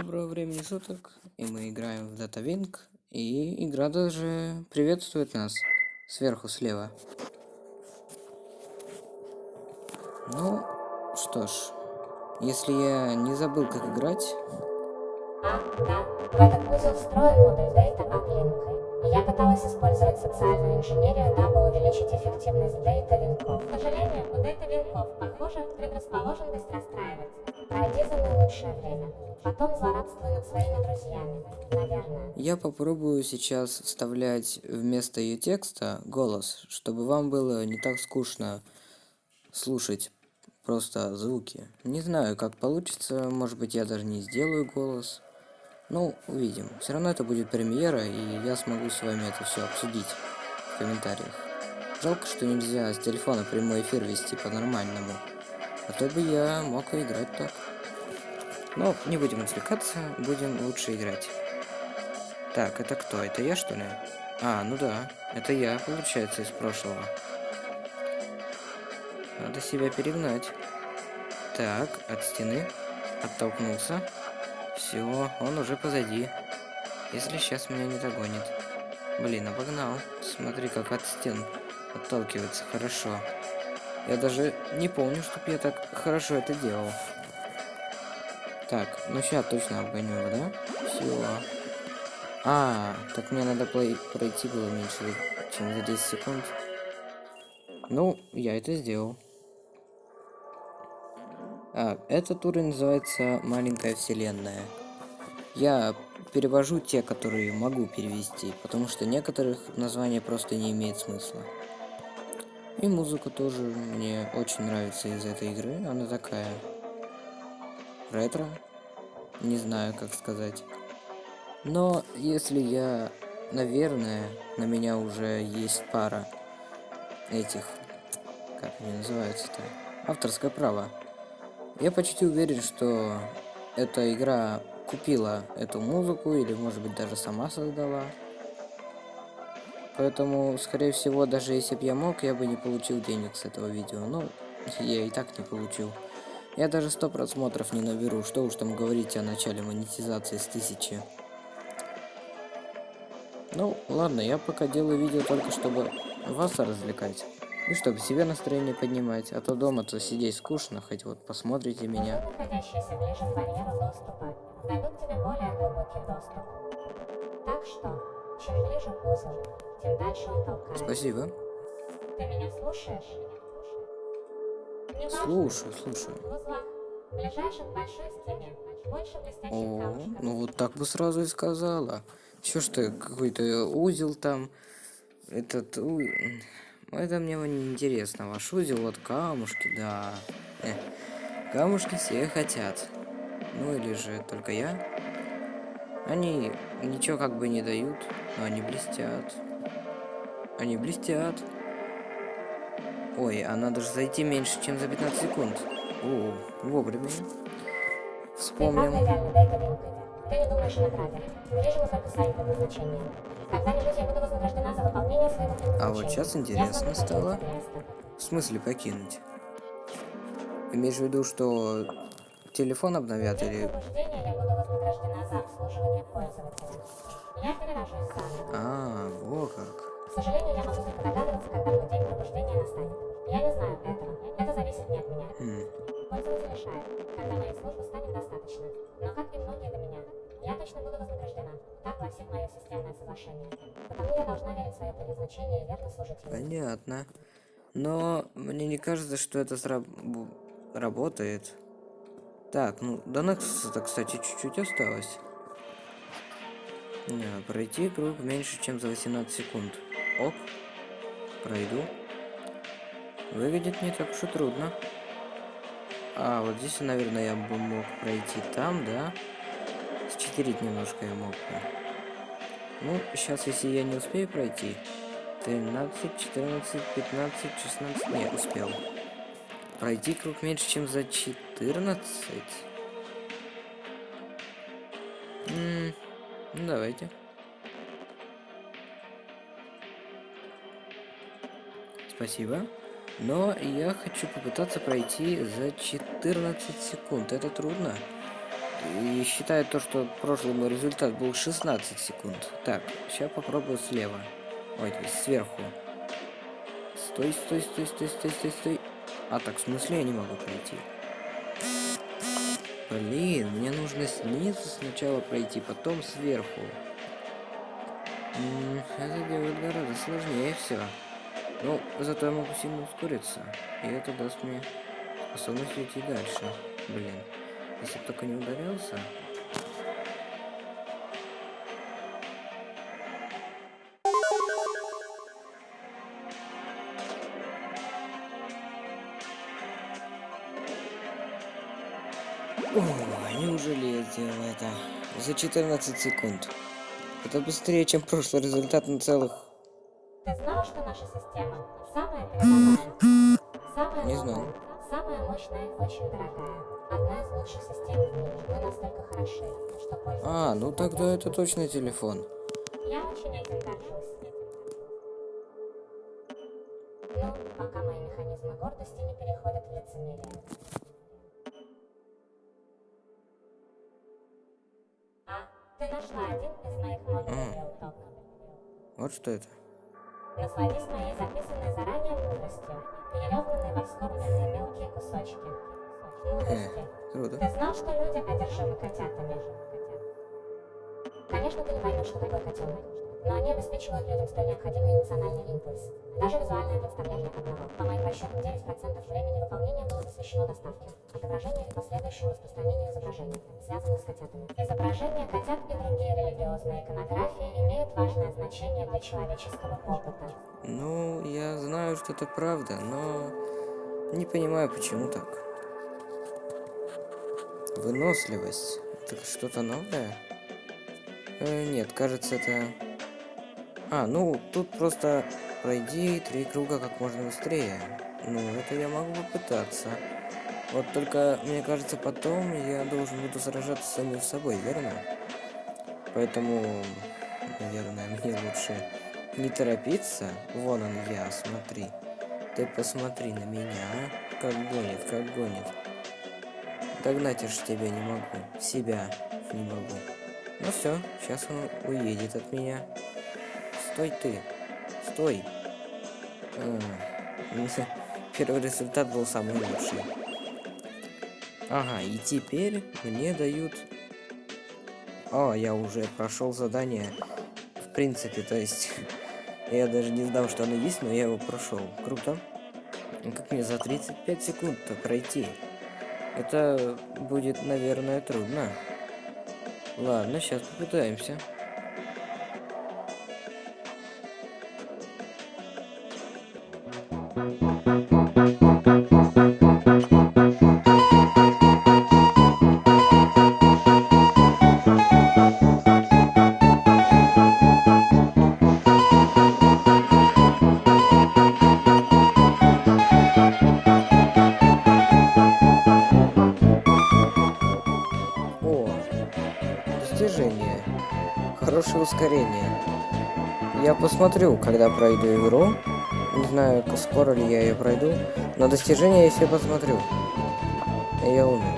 Доброго времени суток, и мы играем в DataWing, и игра даже приветствует нас сверху слева. Ну, что ж, если я не забыл, как играть... А, да, в этот узел модуль Data Uplink. Я пыталась использовать социальную инженерию, дабы увеличить эффективность Data винков. К сожалению, у Data винков, похоже, предрасположенность расстраивать. Пройди за наилучшее время. Потом злорадствуй над своими друзьями. Наверное. Я попробую сейчас вставлять вместо ее текста голос, чтобы вам было не так скучно слушать просто звуки. Не знаю, как получится, может быть я даже не сделаю голос. Ну, увидим. Все равно это будет премьера, и я смогу с вами это все обсудить в комментариях. Жалко, что нельзя с телефона прямой эфир вести по-нормальному. А то бы я мог играть так. Но не будем отвлекаться, будем лучше играть. Так, это кто? Это я, что ли? А, ну да, это я, получается, из прошлого. Надо себя перегнать. Так, от стены. Оттолкнулся. Все, он уже позади. Если сейчас меня не догонит. Блин, обогнал. Смотри, как от стен отталкивается хорошо. Я даже не помню, чтоб я так хорошо это делал. Так, ну сейчас точно обгоню его, да? Все. А, так мне надо пройти было меньше, чем за 10 секунд. Ну, я это сделал. А, этот уровень называется «Маленькая вселенная». Я перевожу те, которые могу перевести, потому что некоторых названия просто не имеет смысла. И музыка тоже мне очень нравится из этой игры. Она такая ретро. Не знаю, как сказать. Но если я, наверное, на меня уже есть пара этих, как они называются-то, авторское право. Я почти уверен, что эта игра купила эту музыку или, может быть, даже сама создала. Поэтому, скорее всего, даже если бы я мог, я бы не получил денег с этого видео. Ну, я и так не получил. Я даже 100 просмотров не наберу, что уж там говорить о начале монетизации с тысячи. Ну, ладно, я пока делаю видео только чтобы вас развлекать. И чтобы себе настроение поднимать, а то дома-то сидеть скучно, хоть вот посмотрите меня. находящиеся ближе к барьеру доступа дадут тебе более глубокий доступ. Так что, чем ближе к узелу, тем дальше он толкает. Спасибо. Ты меня слушаешь? Слушаю, слушаю. О, ну вот так бы сразу и сказала. Еще что, какой-то узел там. Этот... У... Это мне не интересно. Ваш узел, вот камушки, да. Э, камушки все хотят. Ну или же только я. Они ничего как бы не дают, но они блестят. Они блестят. Ой, а надо же зайти меньше, чем за 15 секунд. О, вовремя. Вспомнил. Ты не думаешь о награде. Вижу только сайт предназначения. Когда-нибудь я буду А вот сейчас интересно стало. В смысле покинуть? Имеешь в виду, что телефон обновят или... А, во как. К сожалению, я могу только догадываться, когда мой день пробуждения настанет. Я не знаю этого. Это зависит не от меня. Mm. Пользователь решает, когда моей службы станет достаточно. Но как и многие до меня, я точно буду вознаграждена. Так гласит мое системное соглашение. Потому я должна верить в свое предназначение и верно служить ему. Понятно. Но мне не кажется, что это сраб... работает. Так, ну до Nexus, кстати, чуть-чуть осталось. Не, пройти круг меньше, чем за 18 секунд. Ок. Пройду. Выглядит не так уж и трудно. А, вот здесь, наверное, я бы мог пройти там, да? Счетерить немножко я мог бы. Ну, сейчас, если я не успею пройти... 13, 14, 15, 16... Не, успел. Пройти круг меньше, чем за 14? М ну, давайте. Спасибо. Но я хочу попытаться пройти за 14 секунд. Это трудно. И считаю то, что прошлый мой результат был 16 секунд. Так, сейчас попробую слева. Ой, сверху. Стой, стой, стой, стой, стой, стой, стой. А так, в смысле я не могу пройти? Блин, мне нужно снизу сначала пройти, потом сверху. Это делает гораздо сложнее все. Ну, зато я могу сильно ускориться. И это даст мне способность идти дальше. Блин. Если бы только не ударился. О, неужели я сделал это? За 14 секунд. Это быстрее, чем прошлый результат на целых... Ты знала, что наша система самая передовая? Самая Не знал. Самая мощная и очень дорогая. Одна из лучших систем в мире. Мы настолько хороши, что пользуемся. А, ну тогда это точно телефон. Я очень этим горжусь. Ну, пока мои механизмы гордости не переходят в лицемерие. А, ты нашла один из моих модулей Реуток. Вот что это. Насладись моей записанной заранее мудростью, перелёгнанной во вскормленные мелкие кусочки. Мудрости. Круто. Ты знал, что люди одержимы котятами? Конечно, ты не поймешь, что такое котенок, но они обеспечивают людям столь необходимый эмоциональный импульс. Даже визуальное представление одного. По моим расчетам, 9% времени выполнения было посвящено доставке, отображению и последующему распространению изображений, связанных с котятами. Изображения котят и другие религиозные иконографии имеют важное значение для человеческого опыта. Ну, я знаю, что это правда, но не понимаю, почему так. Выносливость. Это что-то новое? Э, нет, кажется, это... А, ну, тут просто пройди три круга как можно быстрее. Ну, это я могу попытаться. Вот только, мне кажется, потом я должен буду сражаться с самим собой, верно? Поэтому, наверное, мне лучше не торопиться. Вон он я, смотри. Ты посмотри на меня, как гонит, как гонит. Догнать уж тебя не могу, себя не могу. Ну все, сейчас он уедет от меня. Стой ты, стой. А, Первый результат был самый лучший. Ага, и теперь мне дают... О, я уже прошел задание. В принципе, то есть... Я даже не знал, что оно есть, но я его прошел. Круто. Ну, Как мне за 35 секунд-то пройти? Это будет, наверное, трудно. Ладно, сейчас попытаемся. Посмотрю, когда пройду игру. Не знаю, скоро ли я ее пройду. Но достижение я себе посмотрю. Я умер.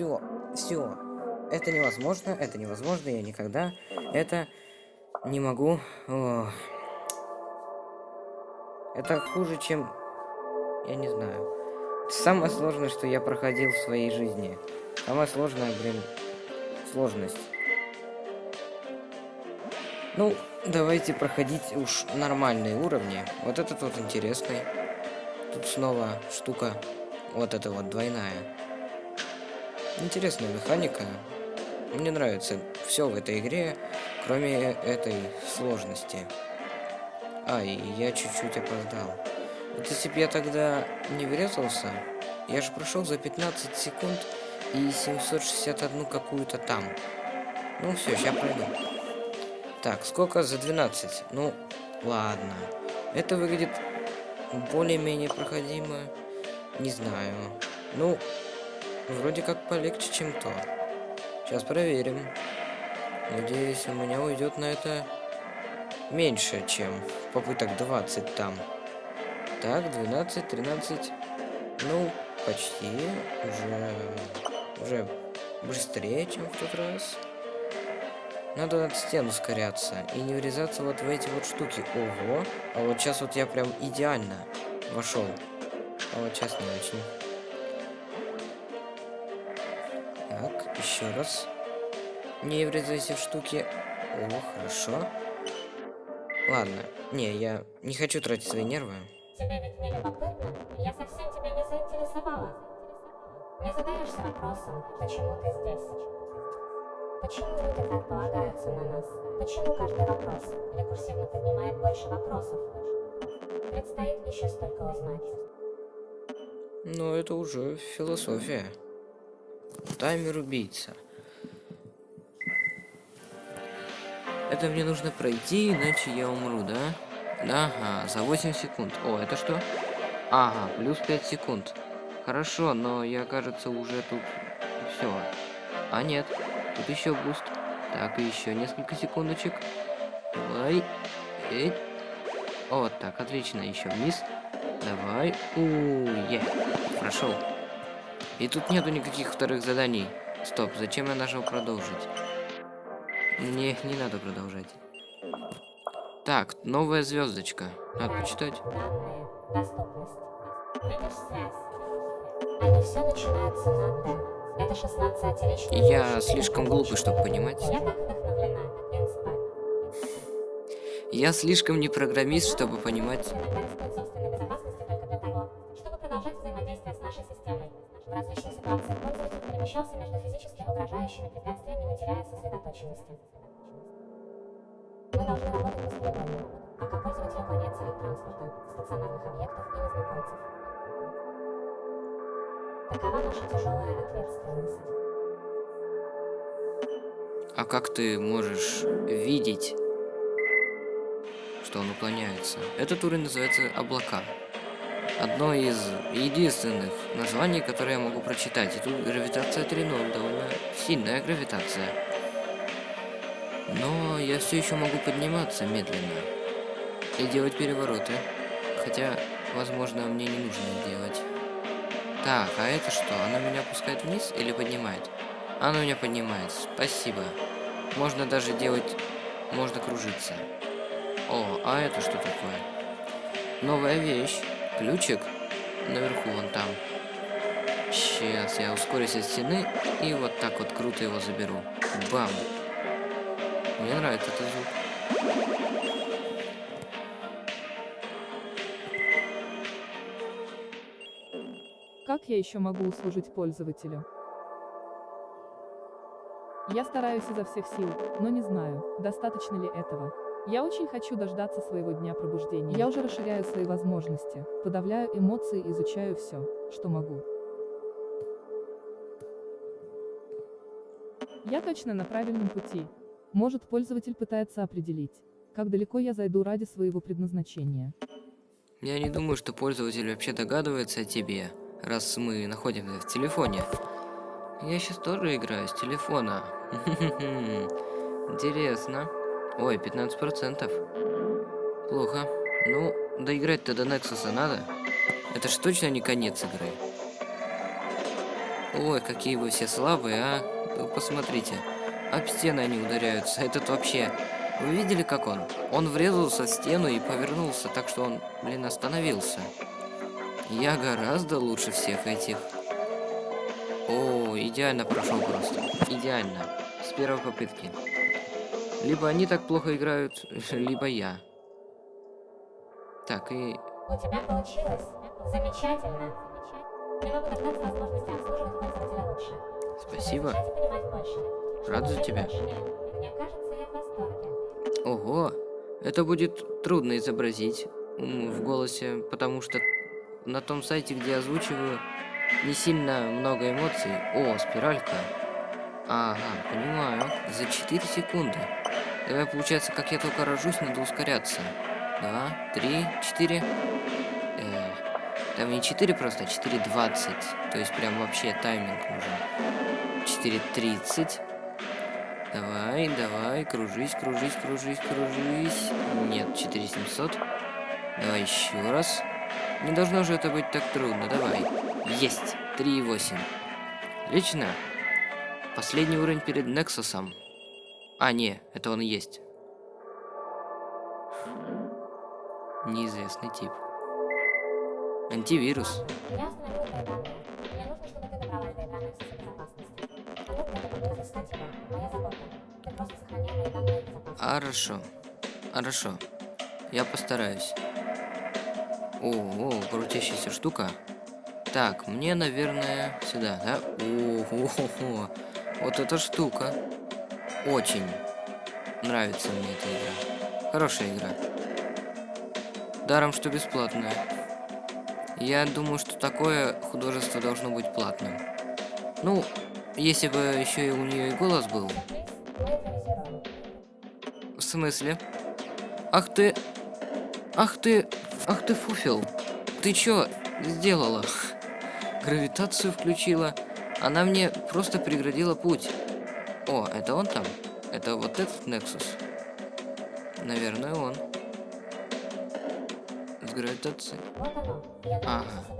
Все, все. Это невозможно, это невозможно, я никогда это не могу. О. Это хуже, чем... Я не знаю. Самое сложное, что я проходил в своей жизни. Самое сложное, блин, сложность. Ну, давайте проходить уж нормальные уровни. Вот этот вот интересный. Тут снова штука. Вот эта вот двойная. Интересная механика. Мне нравится все в этой игре, кроме этой сложности. А, и я чуть-чуть опоздал. Вот если бы я тогда не врезался, я же прошел за 15 секунд и 761 какую-то там. Ну все, сейчас пройду. Так, сколько за 12? Ну, ладно. Это выглядит более-менее проходимо. Не знаю. Ну, вроде как полегче, чем то. Сейчас проверим. Надеюсь, у меня уйдет на это меньше, чем попыток 20 там. Так, 12, 13. Ну, почти. Уже, уже быстрее, чем в тот раз. Надо от стен ускоряться и не врезаться вот в эти вот штуки. Ого. А вот сейчас вот я прям идеально вошел. А вот сейчас не очень. Еще раз. Не врезайся в штуки. О, хорошо. Ладно. Не, я не хочу тратить свои нервы. Тебе ведь не любопытно? Я совсем тебя не заинтересовала. Не задаешься вопросом, почему ты здесь? Почему люди так полагаются на нас? Почему каждый вопрос рекурсивно поднимает больше вопросов? Предстоит еще столько узнать. Ну, это уже философия. Таймер убийца. Это мне нужно пройти, иначе я умру, да? Ага, за 8 секунд. О, это что? Ага, плюс 5 секунд. Хорошо, но я, кажется, уже тут все. А нет, тут еще буст. Так, и еще несколько секундочек. Давай. Эть. Вот так, отлично. Еще вниз. Давай. У, е. Прошел. И тут нету никаких вторых заданий. Стоп, зачем я нажал продолжить? Не, не надо продолжать. Так, новая звездочка. Надо почитать. Данные, доступность. Видишь связь? Они все начинаются на Д. Это 16 отечественных Я слишком глупый, чтобы понимать. Я слишком не программист, чтобы понимать. Как ты можешь видеть, что он уклоняется? Этот уровень называется облака. Одно из единственных названий, которые я могу прочитать. И тут гравитация 3.0, довольно сильная гравитация. Но я все еще могу подниматься медленно и делать перевороты. Хотя, возможно, мне не нужно делать. Так, а это что? Оно меня опускает вниз или поднимает? Оно меня поднимает. Спасибо. Можно даже делать... Можно кружиться. О, а это что такое? Новая вещь. Ключик. Наверху, вон там. Сейчас я ускорюсь от стены и вот так вот круто его заберу. Бам. Мне нравится этот звук. Как я еще могу услужить пользователю? Я стараюсь изо всех сил, но не знаю, достаточно ли этого. Я очень хочу дождаться своего дня пробуждения. Я уже расширяю свои возможности, подавляю эмоции, изучаю все, что могу. Я точно на правильном пути. Может, пользователь пытается определить, как далеко я зайду ради своего предназначения. Я не думаю, что пользователь вообще догадывается о тебе, раз мы находимся в телефоне. Я сейчас тоже играю с телефона. Интересно. Ой, 15%. Плохо. Ну, доиграть-то до Нексуса надо. Это ж точно не конец игры. Ой, какие вы все слабые, а? Вы посмотрите. Об стены они ударяются. Этот вообще... Вы видели, как он? Он врезался в стену и повернулся, так что он, блин, остановился. Я гораздо лучше всех этих. О, идеально прошел просто. Идеально. С первой попытки. Либо они так плохо играют, либо я. Так, и... У тебя получилось. Замечательно. Не могу дождаться возможности обслуживать пользователя лучше. Спасибо. Рад за тебя. больше нет. Мне кажется, я в восторге. Ого, это будет трудно изобразить в голосе, потому что на том сайте, где озвучиваю, не сильно много эмоций. О, спиралька. Ага, понимаю. За 4 секунды. Давай, получается, как я только рожусь, надо ускоряться. два, три, четыре. Там не 4 просто, а 4.20. То есть прям вообще тайминг нужен. 4.30. Давай, давай, кружись, кружись, кружись, кружись. Нет, 4700. Давай еще раз. Не должно же это быть так трудно. Давай. Есть. 3.8. Отлично. Последний уровень перед Нексусом. А, не, это он и есть. Неизвестный тип. Антивирус. Хорошо. Хорошо. Я постараюсь. О, о, крутящаяся штука. Так, мне, наверное, сюда, да? О, о, о, о. Вот эта штука. Очень нравится мне эта игра. Хорошая игра. Даром, что бесплатная. Я думаю, что такое художество должно быть платным. Ну, если бы еще и у нее и голос был. В смысле? Ах ты... Ах ты... Ах ты фуфел. Ты чё сделала? Гравитацию включила. Она мне просто преградила путь. О, это он там? Это вот этот Nexus? Наверное, он. С гравитацией. Вот оно. Я думаю, Ага.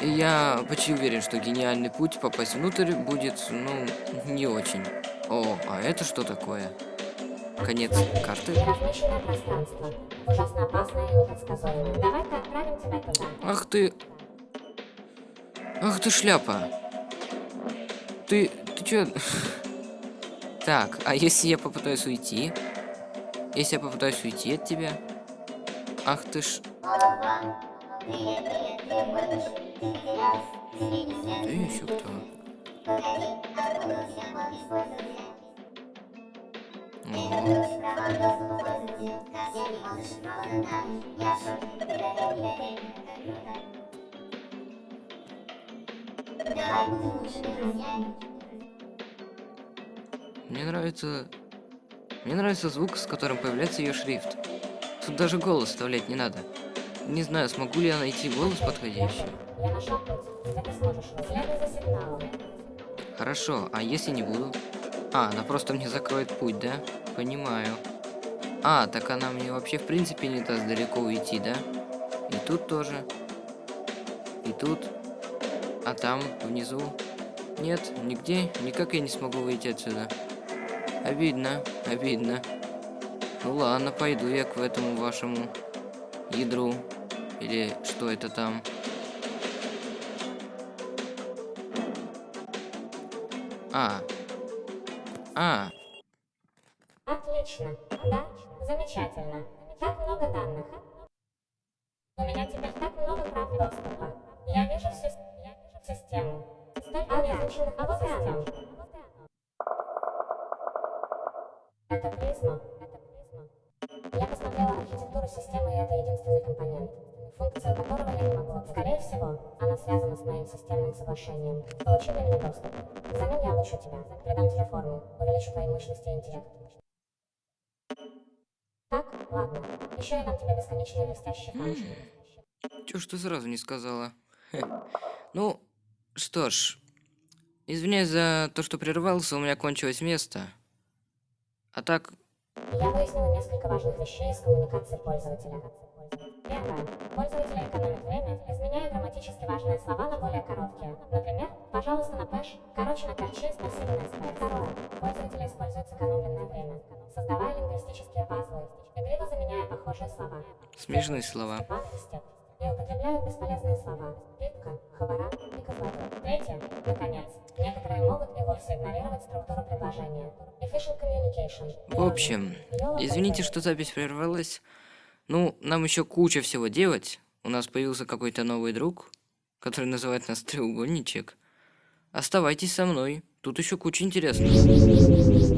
И я почти уверен, что гениальный путь попасть внутрь будет, ну, не очень. О, а это что такое? Конец карты? Ах ты... Ах ты шляпа. Ты... Ты чё? Так, а если я попытаюсь уйти? Если я попытаюсь уйти от тебя? Ах ты ж... Ты еще кто? О, Мне нравится... Мне нравится звук, с которым появляется ее шрифт. Тут даже голос вставлять не надо. Не знаю, смогу ли я найти голос подходящий. Я нашел путь. Теперь ты сможешь. Следуй за сигналом. Хорошо, а если не буду? А, она просто мне закроет путь, да? Понимаю. А, так она мне вообще в принципе не даст далеко уйти, да? И тут тоже. И тут. А там, внизу. Нет, нигде, никак я не смогу выйти отсюда. Обидно, обидно. Ну ладно, пойду я к этому вашему ядру. Или что это там? А. А, Отлично. Да? Замечательно. Так много данных. У меня теперь так много прав доступа. Я вижу всю, я вижу систему. Столько неизученных а вот оно. Это призма. Это призма. Я посмотрела архитектуру системы, и это единственный компонент, функцию которого я не могу. Скорее всего, она связана с моим системным соглашением. Подключи меня доступ. Взамен я обучу тебя, придам тебе форму, увеличу твои мощности и интеллект. Так, ладно. Еще я дам тебе бесконечные блестящие камушки. Чё ж ты сразу не сказала? Ну, что ж. Извиняюсь за то, что прервался, у меня кончилось место. А так, Я выяснила несколько важных вещей из коммуникации пользователя. Первое. Пользователи экономят время, изменяя грамматически важные слова на более короткие. Например, пожалуйста, на пэш, короче на перчи, спасибо на спэш. Второе. Пользователи используют сэкономленное время, создавая лингвистические пазлы, игриво заменяя похожие слова. смешные слова. И употребляют бесполезные слова. Питка, хабара и козлодой. Третье. Наконец. Некоторые могут и вовсе игнорировать структуру предложения. Efficient communication. В общем, извините, что запись прервалась. Ну, нам еще куча всего делать. У нас появился какой-то новый друг, который называет нас треугольничек. Оставайтесь со мной. Тут еще куча интересного.